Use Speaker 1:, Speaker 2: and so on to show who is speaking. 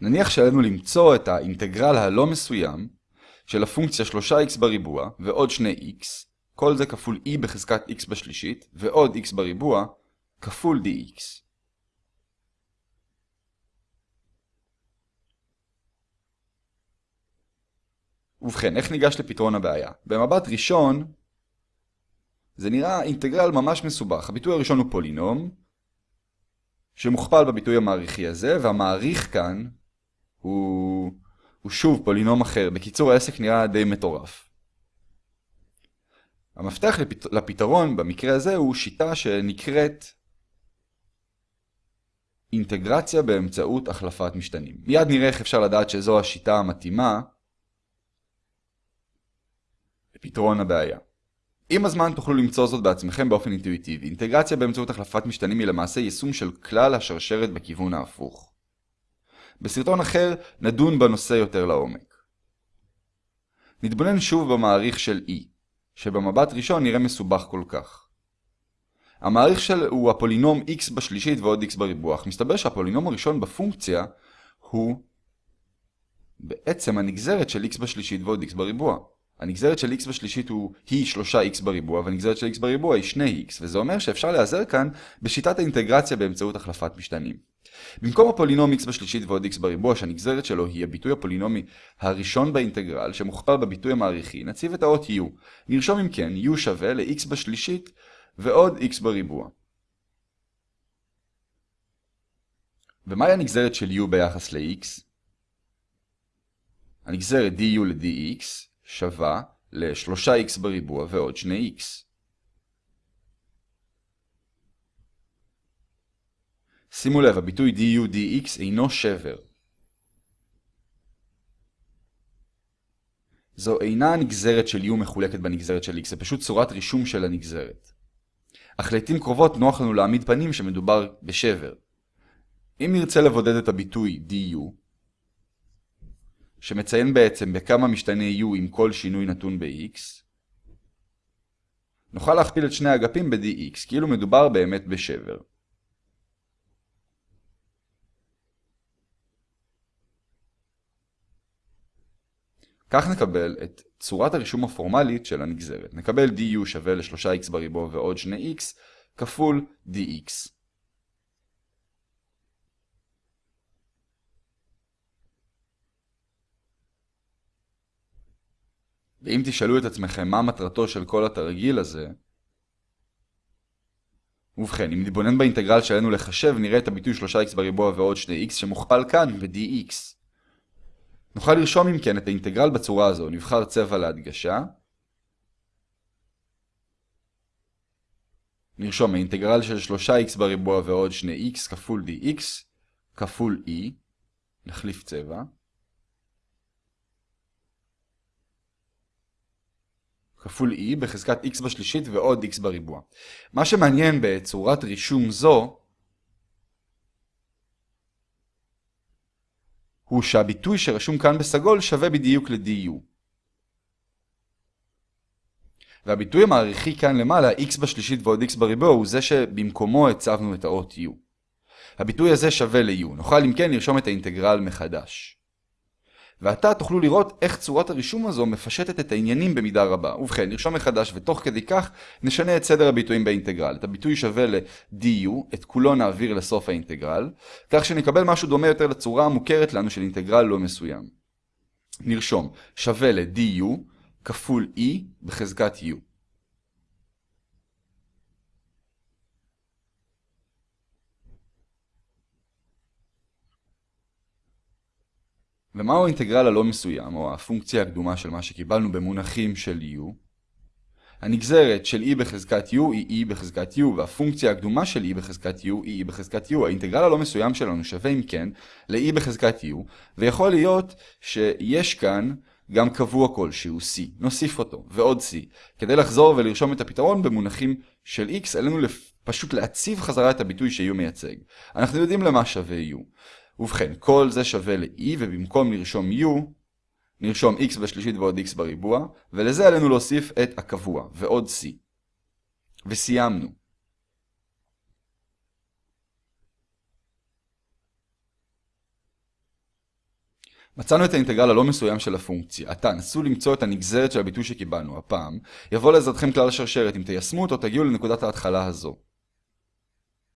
Speaker 1: נניח שעלינו למצוא את האינטגרל הלא מסוים של הפונקציה 3x בריבוע ועוד 2x, כל זה כפול e בחזקת x בשלישית, ועוד x בריבוע כפול dx. ובכן, איך ניגש לפתרון הבעיה? במבט ראשון, זה נראה אינטגרל ממש מסובך. הביטוי הראשון הוא פולינום, שמוכפל בביטוי המעריכי הזה, והמעריך כאן הוא, הוא שוב פולינום אחר. בקיצור, העסק נראה די מטורף. המפתח לפת... לפתרון במקרה הזה הוא שיטה שנקראת אינטגרציה באמצעות החלפת משתנים. מיד נראה איך אפשר לדעת שזו השיטה המתאימה לפתרון הבעיה. עם הזמן תוכלו למצוא זאת בעצמכם באופן אינטואיטיבי. אינטגרציה באמצעות החלפת משתנים היא למעשה יישום של כלל השרשרת בכיוון ההפוך. בסרטון אחר נדון בנושא יותר לעומק. נתבונן שוב במעריך של E, שבמבט ראשון נראה מסובך כל כך. המעריך של הוא הפולינום x בשלישית ועוד x בריבוע, אך מסתבר שהפולינום הראשון בפונקציה הוא בעצם הנגזרת של x בשלישית ועוד x בריבוע. הנגזרת של x בשלישית הוא, היא 3x בריבוע, והנגזרת של x בריבוע היא 2x, וזה אומר שאפשר להיעזר כאן בשיטת האינטגרציה באמצעות החלפת משתנים. במקום הפולינום x בשלישית ועוד x בריבוע, שהנגזרת שלו היא הביטוי הפולינומי הראשון באינטגרל, שמוכפל בביטוי המעריכי, נציב את האות u. נרשום אם כן, u שווה ל-x בשלישית ועוד x בריבוע. ומהי הנגזרת של u ביחס ל-x? הנגזרת du ל-dx שווה ל-3x בריבוע ועוד 2x. שימו לב, הביטוי du dx אינו שבר. זו אינה הנגזרת של u מחולקת בנגזרת של x, זה פשוט צורת רישום של הנגזרת. אך לעתים קרובות נוח לנו להעמיד פנים שמדובר בשבר. אם נרצה לבודד את הביטוי du, שמציין בעצם בכמה משתנה u עם כל שינוי נתון ב-x, נוכל להכפיל את שני האגפים ב-dx, כאילו מדובר באמת בשבר. כך נקבל את צורת הרישום הפורמלית של הנגזרת. נקבל du שווה ל-3x בריבוע ועוד 2x כפול dx. ואם תשאלו את עצמכם מה מטרתו של כל התרגיל הזה, ובכן, אם נתבונן באינטגרל שעלינו לחשב, נראה את הביטוי 3x בריבוע ועוד 2x שמוכפל כאן ב-dx. נוכל לרשום אם כן את האינטגרל בצורה הזו, נבחר צבע להדגשה. נרשום האינטגרל של 3x בריבוע ועוד 2x כפול dx כפול e, נחליף צבע. כפול e בחזקת x בשלישית ועוד x בריבוע. מה שמעניין בצורת רישום זו, הוא שהביטוי שרשום כאן בסגול שווה בדיוק ל-du. והביטוי המעריכי כאן למעלה, x בשלישית ועוד x בריבוע, הוא זה שבמקומו הצבנו את האות u. הביטוי הזה שווה ל-u. נוכל אם כן לרשום את האינטגרל מחדש. ועתה תוכלו לראות איך צורת הרישום הזו מפשטת את העניינים במידה רבה. ובכן, נרשום מחדש ותוך כדי כך נשנה את סדר הביטויים באינטגרל. את הביטוי שווה ל-du, את כולו נעביר לסוף האינטגרל, כך שנקבל משהו דומה יותר לצורה המוכרת לנו של אינטגרל לא מסוים. נרשום שווה ל-du כפול e בחזקת u. ומהו האינטגרל הלא מסוים, או הפונקציה הקדומה של מה שקיבלנו במונחים של u? הנגזרת של e בחזקת u היא e בחזקת u, והפונקציה הקדומה של e בחזקת u היא e בחזקת u. האינטגרל הלא מסוים שלנו שווה אם כן ל-e בחזקת u, ויכול להיות שיש כאן גם קבוע כלשהו c, נוסיף אותו, ועוד c. כדי לחזור ולרשום את הפתרון במונחים של x, עלינו פשוט להציב חזרה את הביטוי ש-u מייצג. אנחנו יודעים למה שווה u. ובכן, כל זה שווה ל-e, ובמקום לרשום u, נרשום x בשלישית ועוד x בריבוע, ולזה עלינו להוסיף את הקבוע, ועוד c. וסיימנו. מצאנו את האינטגרל הלא מסוים של הפונקציה. עתה, נסו למצוא את הנגזרת של הביטוי שקיבלנו. הפעם, יבוא לעזרתכם כלל השרשרת. אם תיישמו אותו, תגיעו לנקודת ההתחלה הזו.